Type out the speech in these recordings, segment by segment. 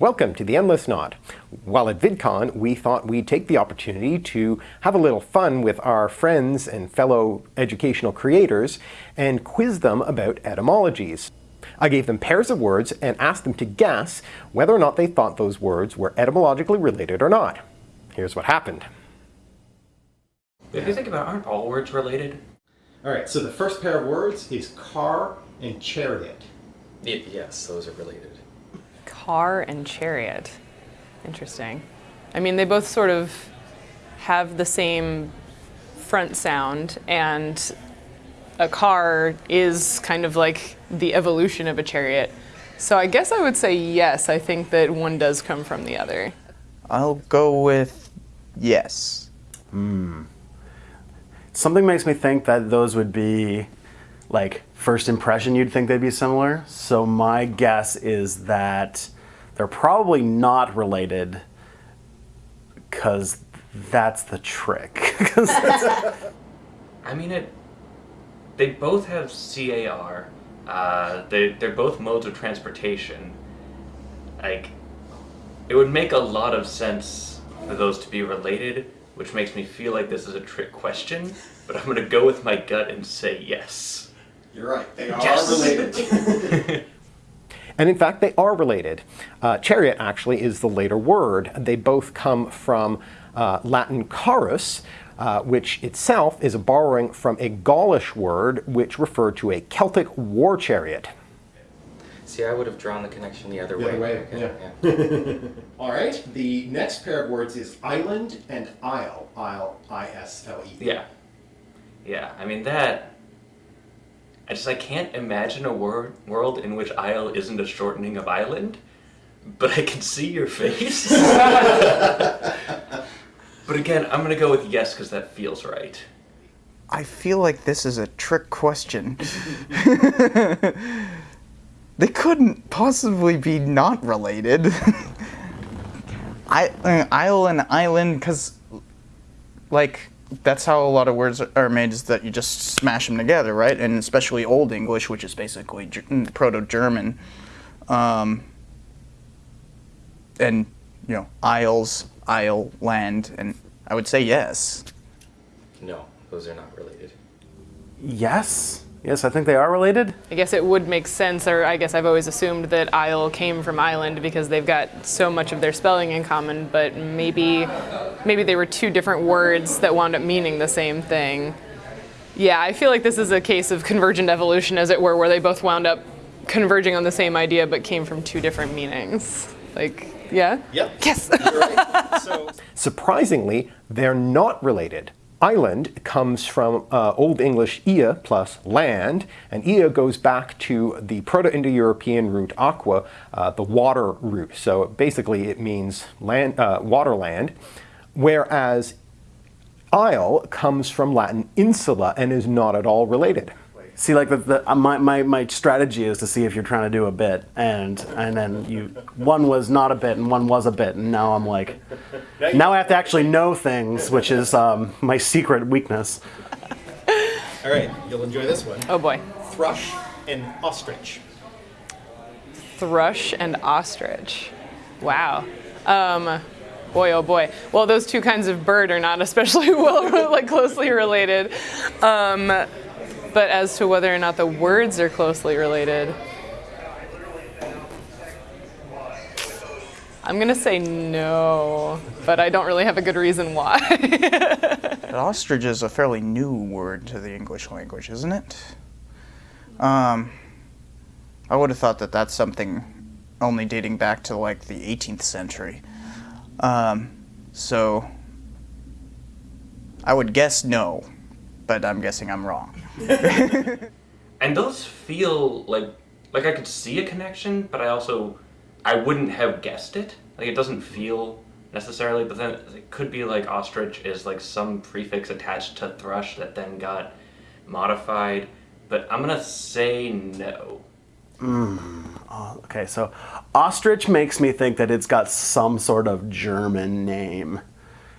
Welcome to the Endless Knot. While at VidCon, we thought we'd take the opportunity to have a little fun with our friends and fellow educational creators and quiz them about etymologies. I gave them pairs of words and asked them to guess whether or not they thought those words were etymologically related or not. Here's what happened. If you think about it, aren't all words related? All right, so the first pair of words is car and chariot. Y yes, those are related. Car and chariot. Interesting. I mean, they both sort of have the same front sound, and a car is kind of like the evolution of a chariot. So I guess I would say yes, I think that one does come from the other. I'll go with yes. Hmm. Something makes me think that those would be like first impression you'd think they'd be similar. So my guess is that they're probably not related because that's the trick. I mean, it. They both have CAR. Uh, they they're both modes of transportation. Like, it would make a lot of sense for those to be related, which makes me feel like this is a trick question. But I'm gonna go with my gut and say yes. You're right, they are Yes. related. And in fact, they are related. Uh, chariot actually is the later word. They both come from uh, Latin carrus, uh, which itself is a borrowing from a Gaulish word which referred to a Celtic war chariot. See, I would have drawn the connection the other The way. other way, Okay, yeah. All right, the next pair of words is island and isle. Isle, I-S-L-E. Yeah. Yeah, I mean that. I just I can't imagine a wor- world in which isle isn't a shortening of island, but I can see your face. but again, I'm gonna go with yes because that feels right. I feel like this is a trick question. they couldn't possibly be not related. I, uh, isle and island, because, like, that's how a lot of words are made, is that you just smash them together, right? And especially Old English, which is basically Ger- mm, Proto-German. Um, and, you know, isles, isle, land, and I would say yes. No, those are not related. yes, yes, I think they are related. I guess it would make sense, or I guess I've always assumed that isle came from island because they've got so much of their spelling in common, but maybe maybe they were two different words that wound up meaning the same thing. Yeah, I feel like this is a case of convergent evolution, as it were, where they both wound up converging on the same idea but came from two different meanings. Like, yeah? Yep. Yes. Surprisingly, they're not related. Island comes from uh, Old English ia plus land, and ia goes back to the Proto-Indo-European root aqua, uh, the water root. So basically, it means land, uh, waterland, whereas isle comes from Latin insula and is not at all related. See, like the, the uh, my, my my strategy is to see if you're trying to do a bit, and and then you one was not a bit and one was a bit, and now I'm like, now I have to actually know things, which is um, my secret weakness. All right, you'll enjoy this one. oh boy. Thrush and ostrich. thrush and ostrich. Wow. Um, boy, oh boy. Well, those two kinds of bird are not especially well, like closely related. Um, but as to whether or not the words are closely related, I'm gonna say no, but I don't really have a good reason why. Ostrich is a fairly new word to the English language, isn't it? Um, I would have thought that that's something only dating back to like the 18th century. Um, so I would guess no, but I'm guessing I'm wrong. And those feel like like I could see a connection, but I also I wouldn't have guessed it. Like it doesn't feel necessarily, but then it could be like ostrich is like some prefix attached to thrush that then got modified. But I'm gonna say no. Okay, so ostrich makes me think that it's got some sort of German name,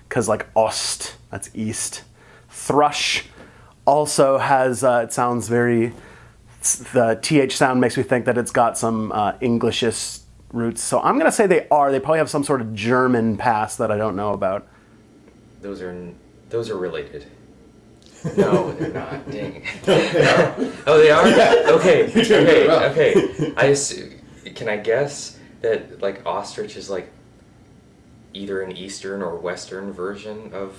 because like Ost, that's east. Thrush also has uh, it sounds very the th sound makes me think that it's got some uh, roots. So I'm going to say they are. They probably have some sort of German past that I don't know about. Those are those are related. No, they're not. Dang. oh, they are. Okay. Okay. Okay. I assume, can I guess that like ostrich is like either an eastern or western version of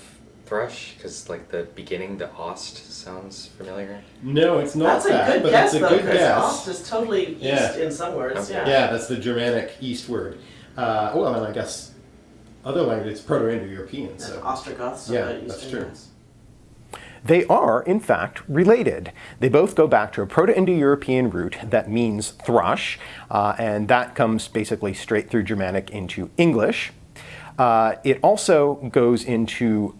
thrush because like the beginning, the ost sounds familiar. No, it's not That's a good but guess, it's a though, good guess. ost is totally east Yeah. in some words. Okay. Yeah. Yeah, that's the Germanic eastward. Uh, well, and I guess other languages, Proto-Indo-European. So Ostrogoths. yeah, that's eastern true. They are, in fact, related. They both go back to a Proto-Indo-European root that means thrush, uh, and that comes basically straight through Germanic into English. Uh, it also goes into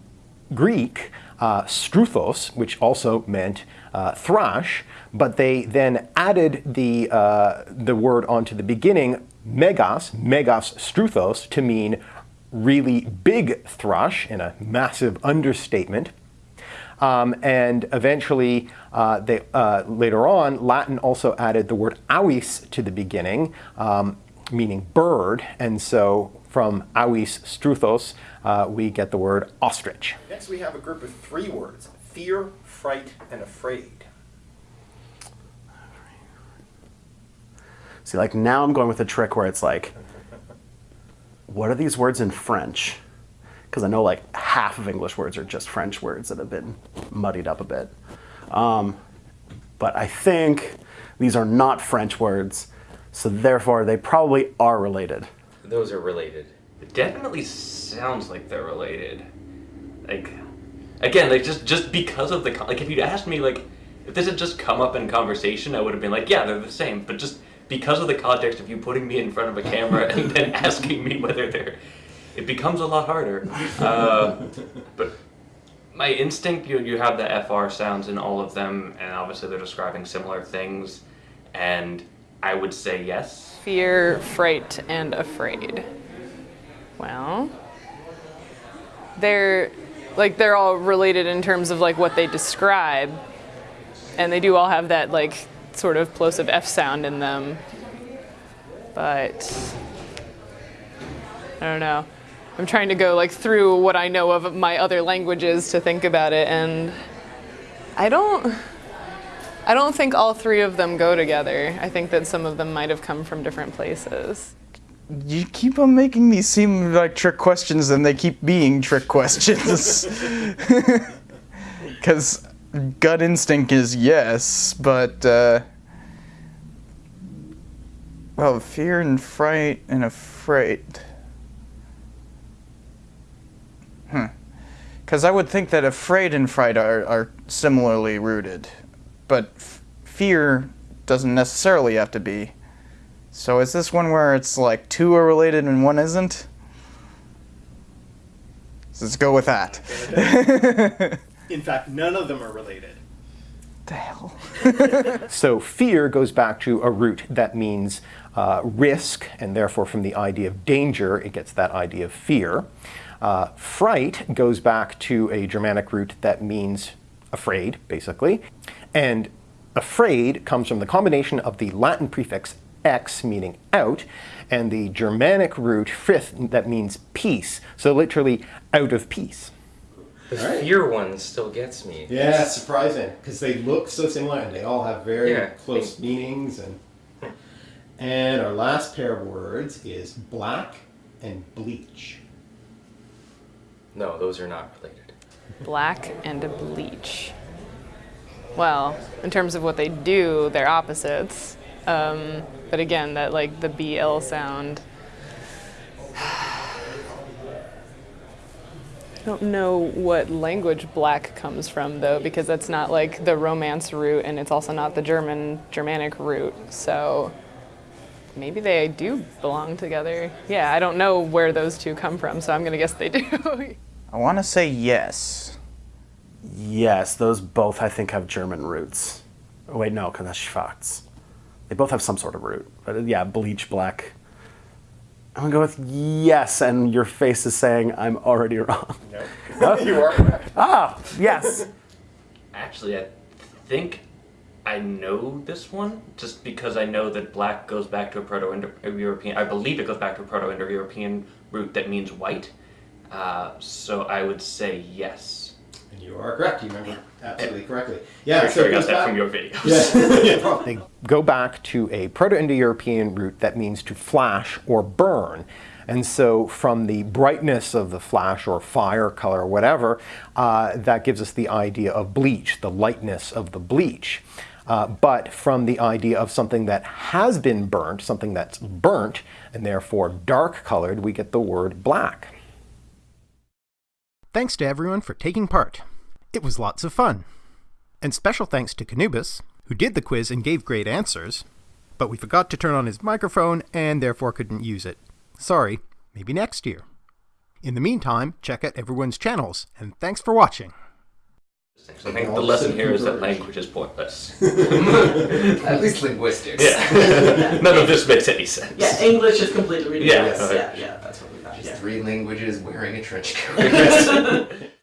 Greek, uh, struthos, which also meant uh, thrush, but they then added the, uh, the word onto the beginning, megas, megas struthos, to mean really big thrush, in a massive understatement. Um, and eventually, uh, they, uh, later on, Latin also added the word avis to the beginning, um, meaning bird. And so from avis struthos, uh, we get the word ostrich. Next, we have a group of three words fear, fright, and afraid. See, like now I'm going with a trick where it's like, what are these words in French? Because I know like half of English words are just French words that have been muddied up a bit. Um, but I think these are not French words, so therefore they probably are related. Those are related. It definitely sounds like they're related. Like, again, like just just because of the like, if you'd asked me like, if this had just come up in conversation, I would have been like, yeah, they're the same. But just because of the context of you putting me in front of a camera and then asking me whether they're, it becomes a lot harder. Uh, but my instinct, you you have the fr sounds in all of them, and obviously they're describing similar things, and I would say yes. Fear, fright, and afraid. Well, they're like they're all related in terms of like what they describe, and they do all have that like sort of plosive F sound in them. But I don't know. I'm trying to go like through what I know of my other languages to think about it, and I don't. I don't think all three of them go together. I think that some of them might have come from different places. You keep on making these seem like trick questions, and they keep being trick questions. Because gut instinct is yes, but uh, well, fear and fright and afraid. Because I would think that afraid and fright are, are similarly rooted, but f- fear doesn't necessarily have to be. So is this one where it's like two are related and one isn't? Let's go with that. In fact, none of them are related. the hell? So fear goes back to a root that means uh, risk, and therefore from the idea of danger, it gets that idea of fear. Uh, fright goes back to a Germanic root that means afraid, basically. And afraid comes from the combination of the Latin prefix ex, meaning out, and the Germanic root frith, that means peace. So literally, out of peace. The Alright. fear one still gets me. Yeah, it's surprising because they look so similar and they all have very Yeah. close meanings. And and our last pair of words is black and bleach. No, those are not related. Black and a bleach. Well, in terms of what they do, they're opposites. Um, but again, that like the BL sound. I don't know what language black comes from though, because that's not like the Romance root, and it's also not the German Germanic root. So maybe they do belong together. Yeah, I don't know where those two come from, so I'm gonna guess they do. I want to say yes. Yes, those both I think have German roots. Oh, wait, no, because that's Schwarz. They both have some sort of root. But uh, yeah, bleach black. I'm gonna go with yes, and your face is saying I'm already wrong. No, you are correct. Ah, yes. Actually, I think I know this one just because I know that black goes back to a Proto-Indo-European. I believe it goes back to a Proto-Indo-European root that means white. Uh, so I would say yes. And you are correct. You remember absolutely correctly. Yeah, I'm so sure I it got that back- from your videos. Yeah. They go back to a Proto-Indo-European root that means to flash or burn. And so from the brightness of the flash or fire color or whatever, uh, that gives us the idea of bleach, the lightness of the bleach. Uh, but from the idea of something that has been burnt, something that's burnt, and therefore dark colored, we get the word black. Thanks to everyone for taking part. It was lots of fun. And special thanks to Canubis, who did the quiz and gave great answers, but we forgot to turn on his microphone and therefore couldn't use it. Sorry, maybe next year. In the meantime, check out everyone's channels, and thanks for watching. So I think the lesson here is that language is pointless. At least linguistics. Yeah. None of this makes any sense. Yeah, English is completely Yeah, ridiculous. okay. Yeah, yeah, that's what we got. Just Yeah. three languages wearing a trench coat.